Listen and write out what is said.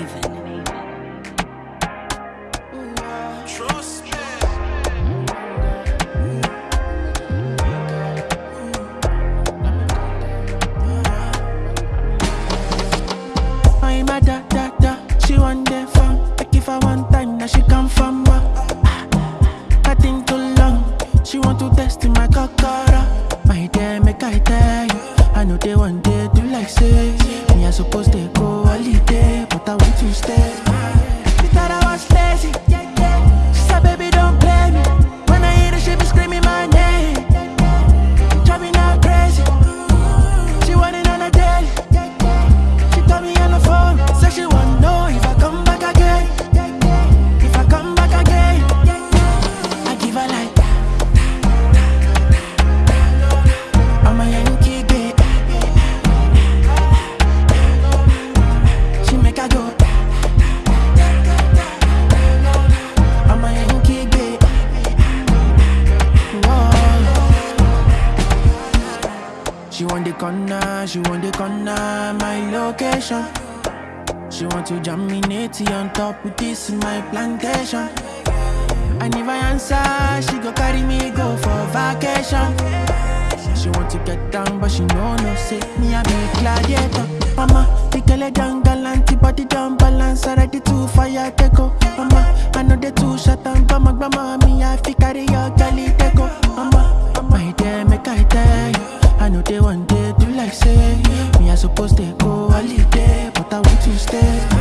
Maven. Trust me. I'm a da da da. She want the fun. Like if I want time, now she come from what? Ah, I think too long. She want to test in my cockara. My dear, make I tell you. I know they want day do like say. Me I supposed I want to stay. She want the corner, she want the corner, my location. She want to natty on top with this my plantation. And if I answer, she go carry me go for vacation. She want to get down, but she know no say me I be gladiator. Mama, the girl down galant, body down balance, already too fire take go. Mama, I know they too shut down, my grandma me I fi carry your girlie supposed to go holiday, but I want to stay.